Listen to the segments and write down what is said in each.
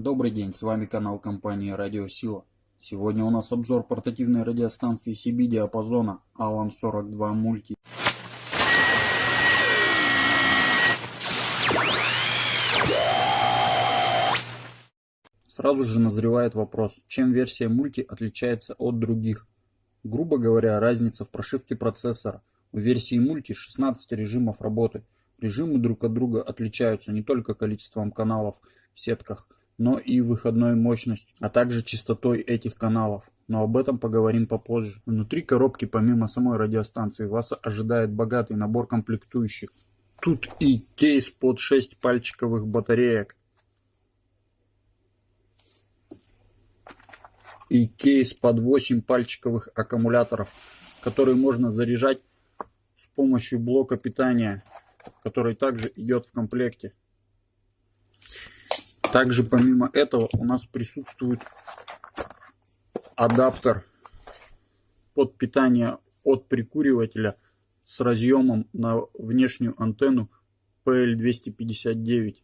Добрый день, с вами канал компании Радио Сила. Сегодня у нас обзор портативной радиостанции CB диапазона Alan 42 Multi. Сразу же назревает вопрос, чем версия Multi отличается от других. Грубо говоря, разница в прошивке процессора. У версии Multi 16 режимов работы. Режимы друг от друга отличаются не только количеством каналов в сетках, но и выходной мощностью, а также частотой этих каналов. Но об этом поговорим попозже. Внутри коробки помимо самой радиостанции вас ожидает богатый набор комплектующих. Тут и кейс под 6 пальчиковых батареек, и кейс под 8 пальчиковых аккумуляторов, который можно заряжать с помощью блока питания, который также идет в комплекте. Также помимо этого у нас присутствует адаптер под питание от прикуривателя с разъемом на внешнюю антенну PL259.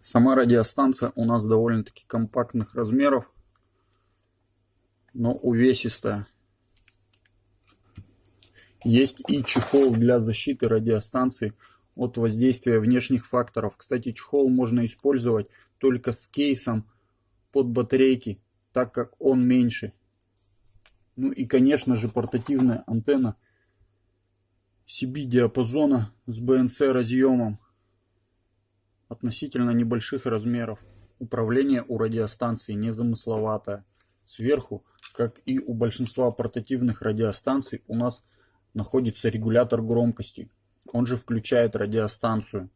Сама радиостанция у нас довольно-таки компактных размеров, но увесистая. Есть и чехол для защиты радиостанции от воздействия внешних факторов. Кстати, чехол можно использовать только с кейсом под батарейки, так как он меньше. Ну и, конечно же, портативная антенна CB диапазона с BNC разъемом относительно небольших размеров. Управление у радиостанции незамысловатое. Сверху, как и у большинства портативных радиостанций, у нас находится регулятор громкости он же включает радиостанцию.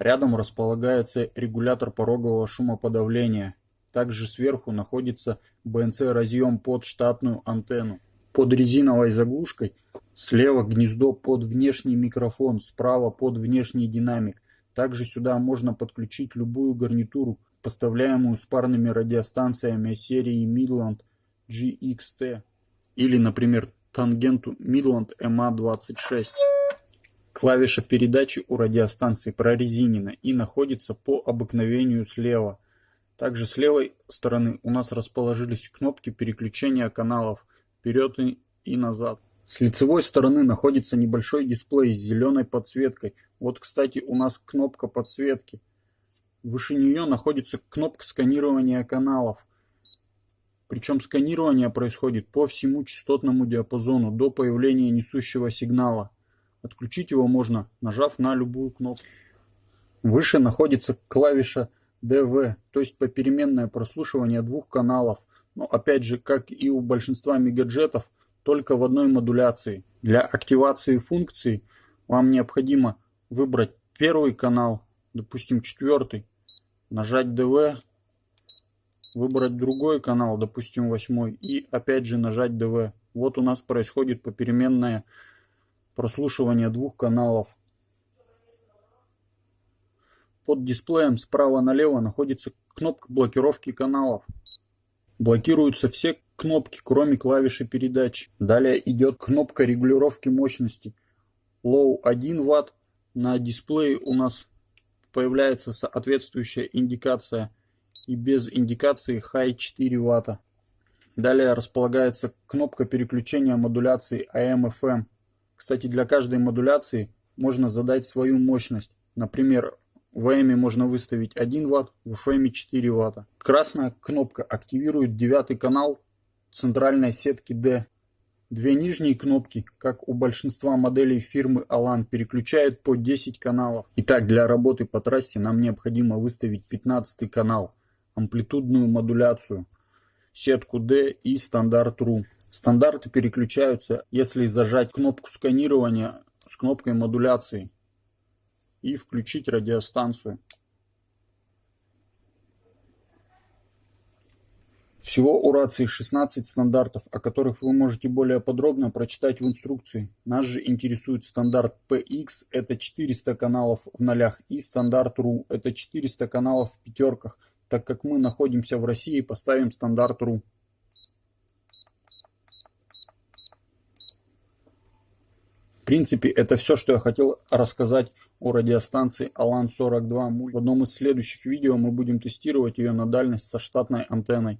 Рядом располагается регулятор порогового шумоподавления. Также сверху находится БНЦ-разъем под штатную антенну. Под резиновой заглушкой слева гнездо под внешний микрофон, справа под внешний динамик. Также сюда можно подключить любую гарнитуру, поставляемую с парными радиостанциями серии Midland GXT или, например, тангенту Midland MA26. Клавиша передачи у радиостанции прорезинена и находится по обыкновению слева. Также с левой стороны у нас расположились кнопки переключения каналов вперед и назад. С лицевой стороны находится небольшой дисплей с зеленой подсветкой. Вот, кстати, у нас кнопка подсветки. Выше нее находится кнопка сканирования каналов. Причем сканирование происходит по всему частотному диапазону до появления несущего сигнала. Отключить его можно, нажав на любую кнопку. Выше находится клавиша DV, то есть попеременное прослушивание двух каналов. Но опять же, как и у большинства мегаджетов, только в одной модуляции. Для активации функции вам необходимо выбрать первый канал, допустим четвертый, нажать DV, выбрать другой канал, допустим восьмой, и опять же нажать DV. Вот у нас происходит попеременное прослушивания двух каналов. Под дисплеем справа налево находится кнопка блокировки каналов. Блокируются все кнопки, кроме клавиши передач. Далее идет кнопка регулировки мощности. Low 1 Вт. На дисплее у нас появляется соответствующая индикация. И без индикации High 4 Вт. Далее располагается кнопка переключения модуляции AM-FM. Кстати, для каждой модуляции можно задать свою мощность. Например, в AM можно выставить 1 Вт, в FM 4 Вт. Красная кнопка активирует девятый канал центральной сетки D. Две нижние кнопки, как у большинства моделей фирмы Alan, переключают по 10 каналов. Итак, для работы по трассе нам необходимо выставить 15 канал, амплитудную модуляцию, сетку D и стандарт RU. Стандарты переключаются, если зажать кнопку сканирования с кнопкой модуляции и включить радиостанцию. Всего у рации 16 стандартов, о которых вы можете более подробно прочитать в инструкции. Нас же интересует стандарт PX, это 400 каналов в нолях, и стандарт RU, это 400 каналов в пятерках. Так как мы находимся в России, поставим стандарт RU. Принципе, это все, что я хотел рассказать о радиостанции Алан-42 В одном из следующих видео мы будем тестировать ее на дальность со штатной антенной.